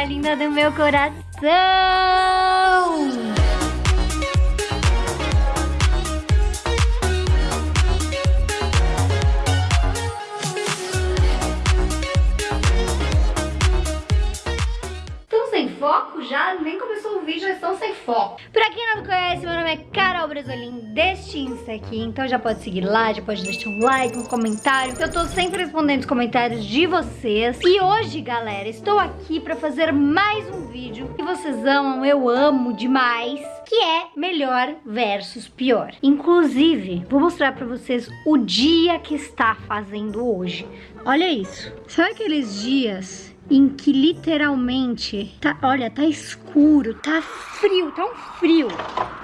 galera linda do meu coração! foco já, nem começou o vídeo, já estão sem foco. Pra quem não me conhece, meu nome é Carol Brasolim, deste Insta aqui, então já pode seguir lá, já pode deixar um like, um comentário. Eu tô sempre respondendo os comentários de vocês. E hoje, galera, estou aqui pra fazer mais um vídeo que vocês amam, eu amo demais, que é melhor versus pior. Inclusive, vou mostrar pra vocês o dia que está fazendo hoje. Olha isso. Sabe aqueles dias em que literalmente, tá, olha, tá escuro, tá frio, tá um frio.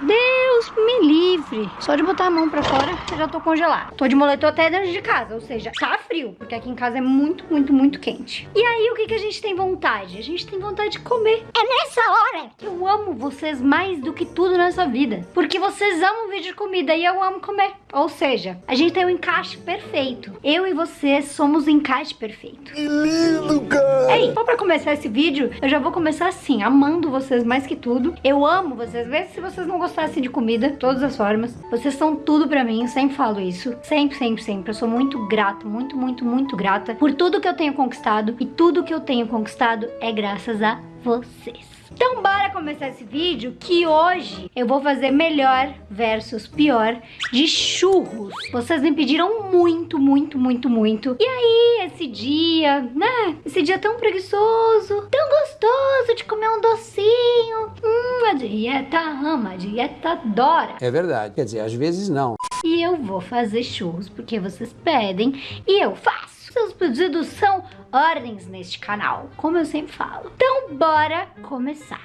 Deus me livre. Só de botar a mão pra fora, eu já tô congelado. Tô de moletom até dentro de casa, ou seja, tá frio, porque aqui em casa é muito, muito, muito quente. E aí, o que, que a gente tem vontade? A gente tem vontade de comer. É nessa hora que eu amo vocês mais do que tudo nessa vida. Porque vocês amam vídeo de comida e eu amo comer. Ou seja, a gente tem um encaixe perfeito. Eu e você somos o encaixe perfeito. Que lindo, cara! Ei, só pra começar esse vídeo, eu já vou começar assim, amando vocês mais que tudo. Eu amo vocês, mesmo se vocês não gostassem de comida, todas as formas. Vocês são tudo pra mim, eu sempre falo isso. Sempre, sempre, sempre. Eu sou muito grata, muito, muito, muito grata por tudo que eu tenho conquistado. E tudo que eu tenho conquistado é graças a vocês. Então bora começar esse vídeo que hoje eu vou fazer melhor versus pior de churros. Vocês me pediram muito, muito, muito, muito. E aí, esse dia, né? Esse dia tão preguiçoso, tão gostoso de comer um docinho. Hum, a dieta ama, a dieta adora. É verdade. Quer dizer, às vezes não. E eu vou fazer churros porque vocês pedem e eu faço. Seus pedidos são ordens neste canal, como eu sempre falo. Então, bora começar.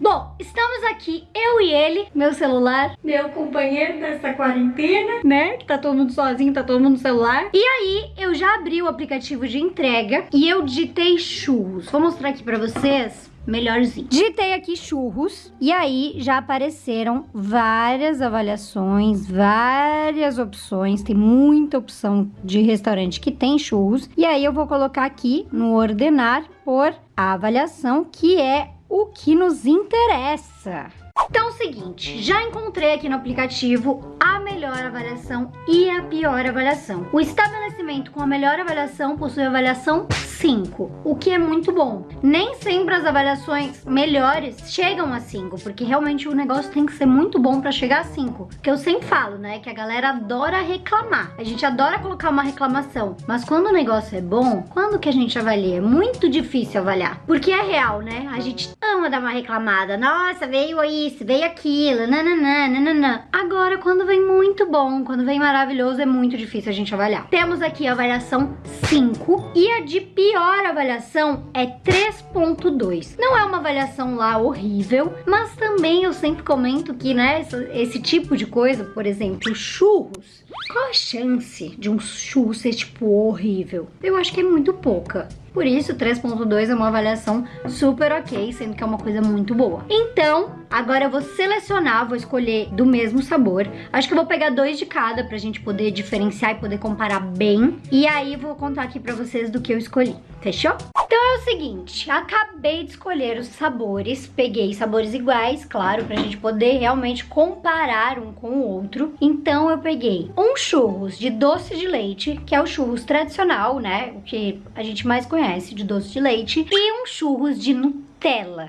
Bom, estamos aqui, eu e ele, meu celular, meu companheiro dessa quarentena, né? Que tá todo mundo sozinho, tá todo mundo no celular. E aí, eu já abri o aplicativo de entrega e eu digitei churros. Vou mostrar aqui pra vocês melhorzinho. Digitei aqui churros e aí já apareceram várias avaliações, várias opções, tem muita opção de restaurante que tem churros. E aí eu vou colocar aqui no ordenar por avaliação, que é o que nos interessa. Então é o seguinte, já encontrei aqui no aplicativo a melhor avaliação e a pior avaliação. O estabelecimento com a melhor avaliação possui avaliação 5, o que é muito bom. Nem sempre as avaliações melhores chegam a 5, porque realmente o negócio tem que ser muito bom para chegar a 5. Que eu sempre falo, né, que a galera adora reclamar. A gente adora colocar uma reclamação, mas quando o negócio é bom, quando que a gente avalia? É muito difícil avaliar, porque é real, né? A gente ama dar uma reclamada. Nossa, veio isso, veio aquilo, nananã, nananã. Agora, quando vem muito bom, quando vem maravilhoso, é muito difícil a gente avaliar. Temos aqui a avaliação 5 e a de pior avaliação é 3.2. Não é uma avaliação lá horrível, mas também eu sempre comento que, né, esse, esse tipo de coisa, por exemplo, churros, qual a chance de um churro ser, tipo, horrível? Eu acho que é muito pouca. Por isso, 3.2 é uma avaliação super ok, sendo que é uma coisa muito boa. Então, agora eu vou selecionar, vou escolher do mesmo sabor. Acho que eu vou pegar dois de cada pra gente poder diferenciar e poder comparar bem. E aí, vou contar aqui pra vocês do que eu escolhi. Fechou? Então é o seguinte, acabei de escolher os sabores, peguei sabores iguais, claro, pra gente poder realmente comparar um com o outro. Então eu peguei um churros de doce de leite, que é o churros tradicional, né, o que a gente mais conhece de doce de leite, e um churros de Nutella.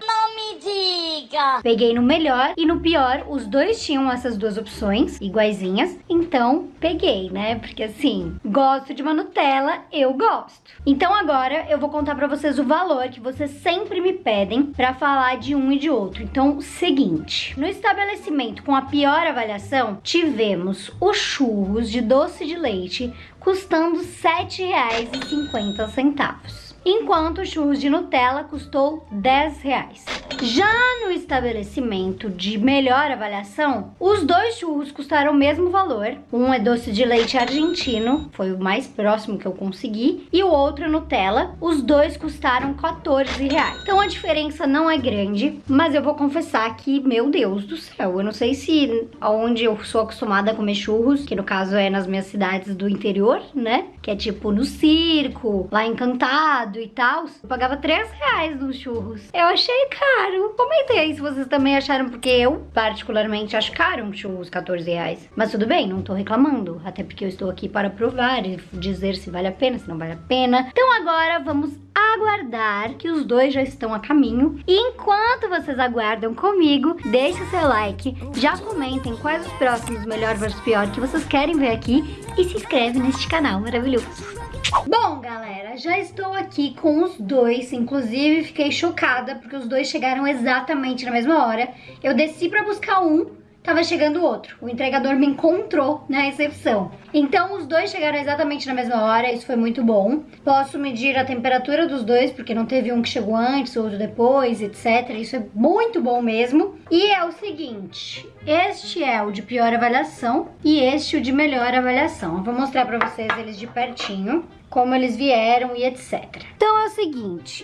Não me diga! Peguei no melhor e no pior, os dois tinham essas duas opções, iguaizinhas, então peguei, né? Porque assim, gosto de uma Nutella, eu gosto. Então agora eu vou contar pra vocês o valor que vocês sempre me pedem pra falar de um e de outro. Então, seguinte, no estabelecimento com a pior avaliação, tivemos os churros de doce de leite custando R$ 7,50 enquanto o churros de Nutella custou 10 reais. Já no estabelecimento de melhor avaliação, os dois churros custaram o mesmo valor. Um é doce de leite argentino, foi o mais próximo que eu consegui, e o outro é Nutella. Os dois custaram 14 reais. Então a diferença não é grande, mas eu vou confessar que, meu Deus do céu, eu não sei se onde eu sou acostumada a comer churros, que no caso é nas minhas cidades do interior, né? Que é tipo no circo, lá encantado, e tal, eu pagava 3 reais nos churros. Eu achei caro. Comentei se vocês também acharam, porque eu, particularmente, acho caro um churros 14 reais. Mas tudo bem, não tô reclamando. Até porque eu estou aqui para provar e dizer se vale a pena, se não vale a pena. Então agora vamos aguardar que os dois já estão a caminho. E enquanto vocês aguardam comigo, deixe seu like, já comentem quais os próximos melhor versus pior que vocês querem ver aqui e se inscreve neste canal maravilhoso. Bom, galera, já estou aqui com os dois, inclusive fiquei chocada porque os dois chegaram exatamente na mesma hora. Eu desci para buscar um, tava chegando outro. O entregador me encontrou na recepção. Então os dois chegaram exatamente na mesma hora, isso foi muito bom. Posso medir a temperatura dos dois, porque não teve um que chegou antes, outro depois, etc. Isso é muito bom mesmo. E é o seguinte, este é o de pior avaliação e este o de melhor avaliação. Vou mostrar pra vocês eles de pertinho, como eles vieram e etc. Então é o seguinte...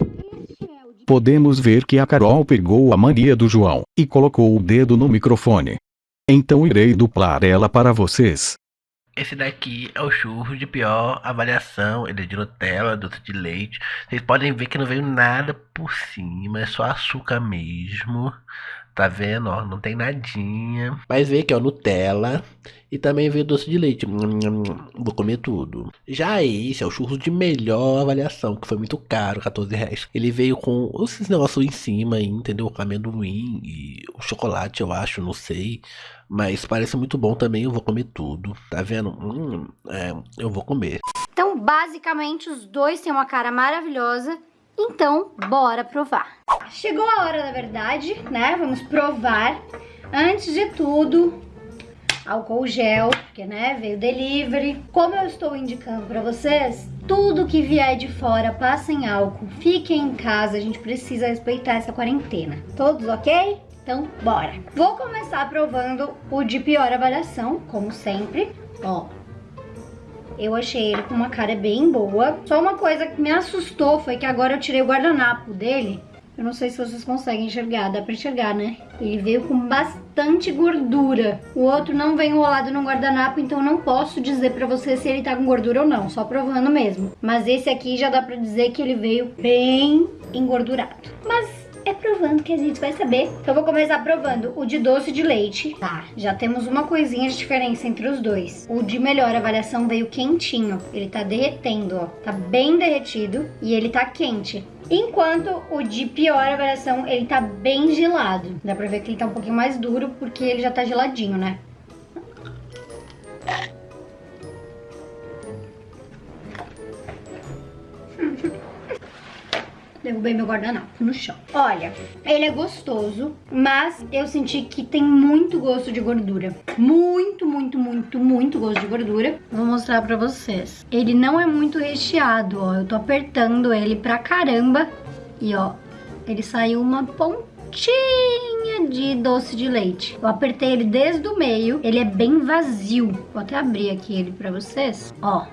Podemos ver que a Carol pegou a mania do João e colocou o dedo no microfone. Então irei duplar ela para vocês. Esse daqui é o churro de pior avaliação, ele é de Nutella, doce de leite. Vocês podem ver que não veio nada por cima, é só açúcar mesmo. Tá vendo, ó, não tem nadinha. Mas veio aqui, ó, Nutella e também veio doce de leite. Vou comer tudo. Já esse é o churro de melhor avaliação, que foi muito caro, 14 reais. Ele veio com esses negócios em cima aí, entendeu? Com amendoim e o chocolate, eu acho, não sei. Mas parece muito bom também, eu vou comer tudo. Tá vendo? Hum, é, eu vou comer. Então, basicamente, os dois têm uma cara maravilhosa. Então, bora provar. Chegou a hora, na verdade, né? Vamos provar. Antes de tudo, álcool gel, porque, né, veio delivery. Como eu estou indicando pra vocês, tudo que vier de fora, passem álcool, fiquem em casa, a gente precisa respeitar essa quarentena. Todos ok? Então, bora! Vou começar provando o de pior avaliação, como sempre. Ó, eu achei ele com uma cara bem boa. Só uma coisa que me assustou foi que agora eu tirei o guardanapo dele. Eu não sei se vocês conseguem enxergar, dá pra enxergar, né? Ele veio com bastante gordura. O outro não vem enrolado no guardanapo, então não posso dizer pra você se ele tá com gordura ou não, só provando mesmo. Mas esse aqui já dá pra dizer que ele veio bem engordurado. Mas é provando que a gente vai saber. Então eu vou começar provando o de doce de leite. Tá, já temos uma coisinha de diferença entre os dois. O de melhor avaliação veio quentinho. Ele tá derretendo, ó. Tá bem derretido e ele tá quente. Enquanto o de pior avaliação, ele tá bem gelado. Dá pra ver que ele tá um pouquinho mais duro porque ele já tá geladinho, né? Derrubei meu guardanapo no chão. Olha, ele é gostoso, mas eu senti que tem muito gosto de gordura. Muito, muito, muito, muito gosto de gordura. Vou mostrar pra vocês. Ele não é muito recheado, ó. Eu tô apertando ele pra caramba. E, ó, ele saiu uma pontinha de doce de leite. Eu apertei ele desde o meio, ele é bem vazio. Vou até abrir aqui ele pra vocês. Ó,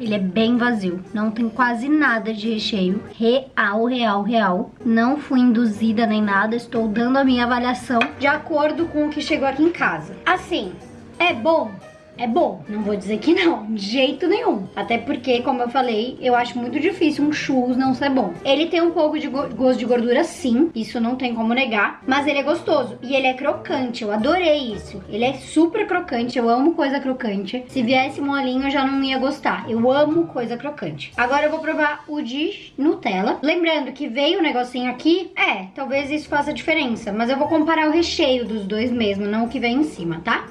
ele é bem vazio, não tem quase nada de recheio. Real, real, real. Não fui induzida nem nada, estou dando a minha avaliação de acordo com o que chegou aqui em casa. Assim, é bom? É bom. Não vou dizer que não, de jeito nenhum. Até porque, como eu falei, eu acho muito difícil um churros não ser bom. Ele tem um pouco de go gosto de gordura, sim. Isso não tem como negar. Mas ele é gostoso. E ele é crocante. Eu adorei isso. Ele é super crocante. Eu amo coisa crocante. Se viesse molinho, eu já não ia gostar. Eu amo coisa crocante. Agora eu vou provar o de Nutella. Lembrando que veio o um negocinho aqui. É, talvez isso faça diferença. Mas eu vou comparar o recheio dos dois mesmo, não o que vem em cima, tá?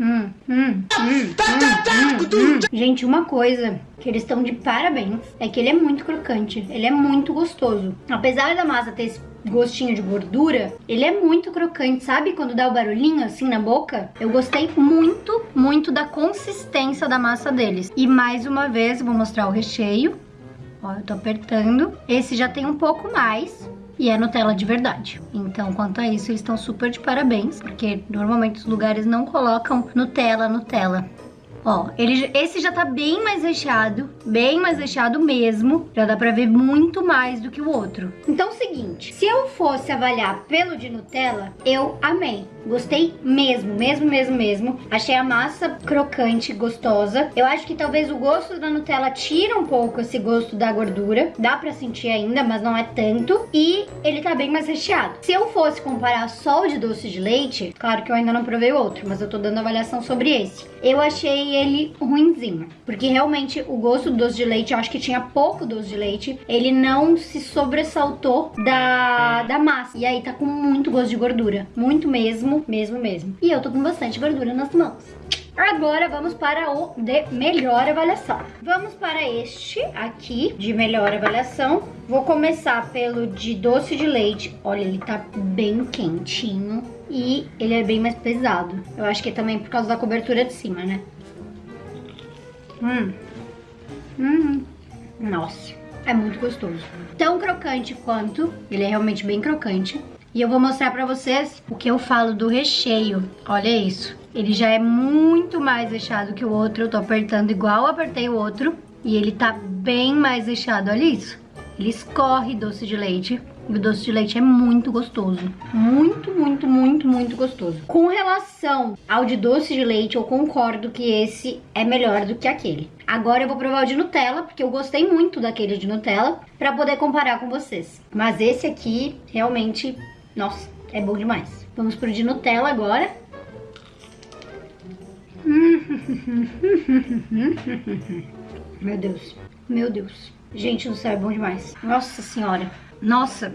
Hum, hum, hum, Gente, uma coisa que eles estão de parabéns é que ele é muito crocante, ele é muito gostoso. Apesar da massa ter esse gostinho de gordura, ele é muito crocante, sabe? Quando dá o barulhinho assim na boca. Eu gostei muito, muito da consistência da massa deles. E mais uma vez, vou mostrar o recheio. Ó, eu tô apertando. Esse já tem um pouco mais e é Nutella de verdade. Então, quanto a isso, eles estão super de parabéns, porque normalmente os lugares não colocam Nutella, Nutella. Ó, ele, esse já tá bem mais recheado, bem mais recheado mesmo. Já dá pra ver muito mais do que o outro. Então, é o seguinte, se eu fosse avaliar pelo de Nutella, eu amei. Gostei mesmo, mesmo, mesmo, mesmo. Achei a massa crocante, gostosa. Eu acho que talvez o gosto da Nutella tira um pouco esse gosto da gordura. Dá pra sentir ainda, mas não é tanto. E ele tá bem mais recheado. Se eu fosse comparar só o de doce de leite, claro que eu ainda não provei o outro, mas eu tô dando avaliação sobre esse. Eu achei ele ruinzinho, porque realmente o gosto do doce de leite, eu acho que tinha pouco doce de leite. Ele não se sobressaltou da, da massa. E aí tá com muito gosto de gordura. Muito mesmo, mesmo, mesmo. E eu tô com bastante gordura nas mãos. Agora vamos para o de melhor avaliação. Vamos para este aqui de melhor avaliação. Vou começar pelo de doce de leite. Olha, ele tá bem quentinho e ele é bem mais pesado. Eu acho que é também por causa da cobertura de cima, né? Hum. Hum. Nossa, é muito gostoso. Tão crocante quanto, ele é realmente bem crocante. E eu vou mostrar pra vocês o que eu falo do recheio. Olha isso. Ele já é muito mais recheado que o outro. Eu tô apertando igual apertei o outro. E ele tá bem mais recheado, olha isso. Ele escorre doce de leite. E o doce de leite é muito gostoso. Muito, muito, muito, muito gostoso. Com relação ao de doce de leite, eu concordo que esse é melhor do que aquele. Agora eu vou provar o de Nutella, porque eu gostei muito daquele de Nutella, pra poder comparar com vocês. Mas esse aqui, realmente, nossa, é bom demais. Vamos pro de Nutella agora. Meu Deus, meu Deus. Gente do céu, é bom demais. Nossa senhora. Nossa,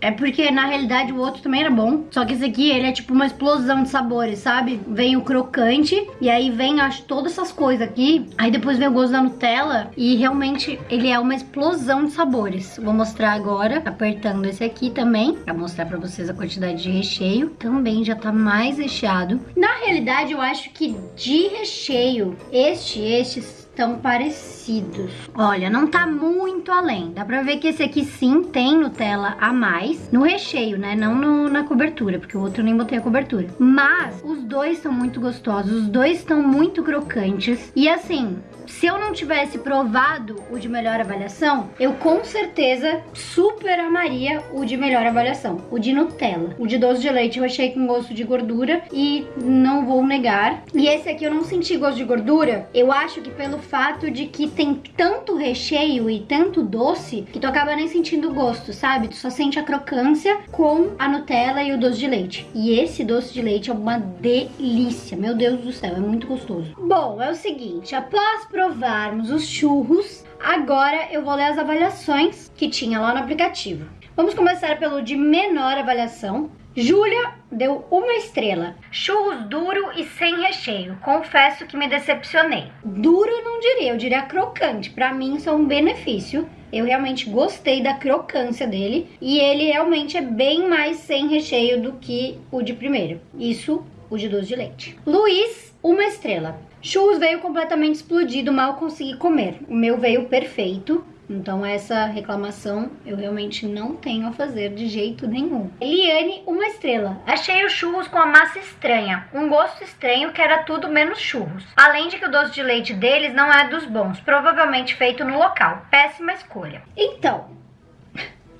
é porque na realidade o outro também era bom. Só que esse aqui, ele é tipo uma explosão de sabores, sabe? Vem o crocante e aí vem, acho, todas essas coisas aqui. Aí depois vem o gosto da Nutella e realmente ele é uma explosão de sabores. Vou mostrar agora, apertando esse aqui também, pra mostrar pra vocês a quantidade de recheio. Também já tá mais recheado. Na realidade, eu acho que de recheio, este, estes tão parecidos. Olha, não tá muito além. Dá pra ver que esse aqui sim tem Nutella a mais no recheio, né? Não no, na cobertura, porque o outro nem botei a cobertura. Mas os dois são muito gostosos, os dois estão muito crocantes. E assim, se eu não tivesse provado o de melhor avaliação, eu com certeza super amaria o de melhor avaliação, o de Nutella. O de doce de leite eu achei com gosto de gordura e não vou negar. E esse aqui eu não senti gosto de gordura, eu acho que pelo fato de que tem tanto recheio e tanto doce que tu acaba nem sentindo gosto, sabe? Tu só sente a crocância com a Nutella e o doce de leite. E esse doce de leite é uma delícia, meu Deus do céu, é muito gostoso. Bom, é o seguinte, após provarmos os churros, agora eu vou ler as avaliações que tinha lá no aplicativo. Vamos começar pelo de menor avaliação. Júlia deu uma estrela. Churros duro e sem recheio. Confesso que me decepcionei. Duro eu não diria, eu diria crocante. Pra mim isso é um benefício. Eu realmente gostei da crocância dele. E ele realmente é bem mais sem recheio do que o de primeiro. Isso, o de doce de leite. Luiz, uma estrela. Churros veio completamente explodido, mal consegui comer. O meu veio perfeito. Então essa reclamação eu realmente não tenho a fazer de jeito nenhum. Eliane, uma estrela. Achei os churros com a massa estranha, um gosto estranho que era tudo menos churros. Além de que o doce de leite deles não é dos bons, provavelmente feito no local. Péssima escolha. Então,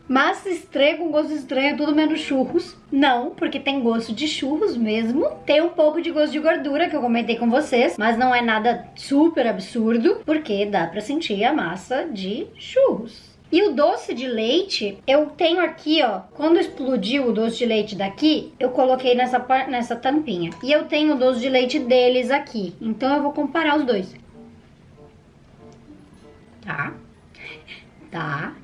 Massa estranha com gosto estranho, tudo menos churros. Não, porque tem gosto de churros mesmo. Tem um pouco de gosto de gordura que eu comentei com vocês, mas não é nada super absurdo, porque dá pra sentir a massa de churros. E o doce de leite, eu tenho aqui, ó, quando explodiu o doce de leite daqui, eu coloquei nessa, nessa tampinha. E eu tenho o doce de leite deles aqui, então eu vou comparar os dois. Tá? Tá?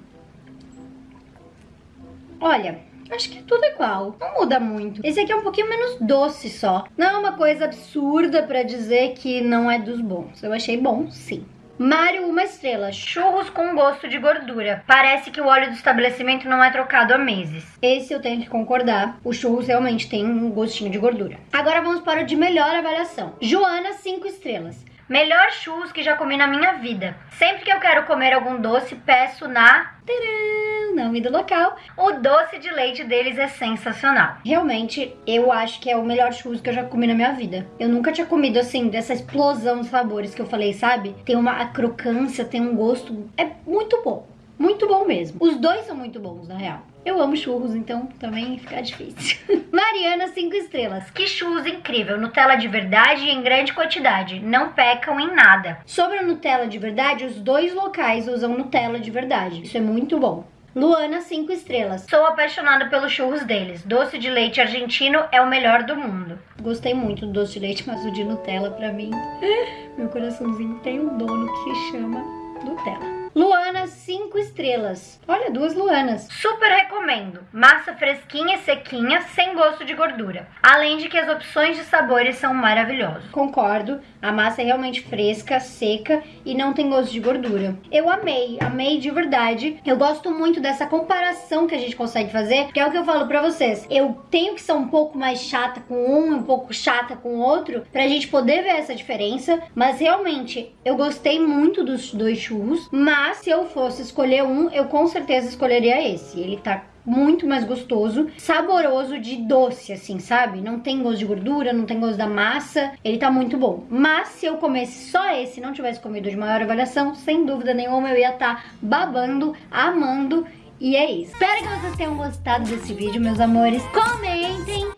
Olha, acho que é tudo igual. Não muda muito. Esse aqui é um pouquinho menos doce só. Não é uma coisa absurda pra dizer que não é dos bons. Eu achei bom, sim. Mário, uma estrela. Churros com gosto de gordura. Parece que o óleo do estabelecimento não é trocado há meses. Esse eu tenho que concordar. O churros realmente tem um gostinho de gordura. Agora vamos para o de melhor avaliação. Joana, cinco estrelas. Melhor churros que já comi na minha vida. Sempre que eu quero comer algum doce, peço na... Tcharam, nome do local. O doce de leite deles é sensacional. Realmente, eu acho que é o melhor churros que eu já comi na minha vida. Eu nunca tinha comido, assim, dessa explosão de sabores que eu falei, sabe? Tem uma crocância, tem um gosto... É muito bom. Muito bom mesmo. Os dois são muito bons, na real. Eu amo churros, então também fica difícil. Mariana, 5 estrelas. Que churros incrível. Nutella de verdade e em grande quantidade. Não pecam em nada. Sobre a Nutella de verdade, os dois locais usam Nutella de verdade. Isso é muito bom. Luana, 5 estrelas. Sou apaixonada pelos churros deles. Doce de leite argentino é o melhor do mundo. Gostei muito do doce de leite, mas o de Nutella pra mim, meu coraçãozinho tem um dono que chama Nutella. Luana, 5 estrelas. Olha, duas Luanas. Super recomendo. Massa fresquinha e sequinha, sem gosto de gordura. Além de que as opções de sabores são maravilhosas. Concordo, a massa é realmente fresca, seca e não tem gosto de gordura. Eu amei, amei de verdade. Eu gosto muito dessa comparação que a gente consegue fazer, que é o que eu falo pra vocês. Eu tenho que ser um pouco mais chata com um, um pouco chata com o outro, pra gente poder ver essa diferença. Mas realmente, eu gostei muito dos dois churros, mas mas se eu fosse escolher um, eu com certeza escolheria esse. Ele tá muito mais gostoso, saboroso de doce, assim, sabe? Não tem gosto de gordura, não tem gosto da massa, ele tá muito bom. Mas se eu comesse só esse não tivesse comido de maior avaliação, sem dúvida nenhuma eu ia estar tá babando, amando e é isso. Espero que vocês tenham gostado desse vídeo, meus amores. Comentem.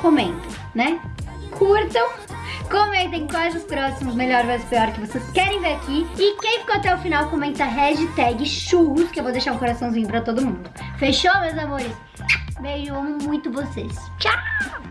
Comentem, né? Curtam Comentem quais os próximos melhor vs pior que vocês querem ver aqui. E quem ficou até o final, comenta hashtag churros, que eu vou deixar um coraçãozinho pra todo mundo. Fechou, meus amores? Beijo, amo muito vocês. Tchau!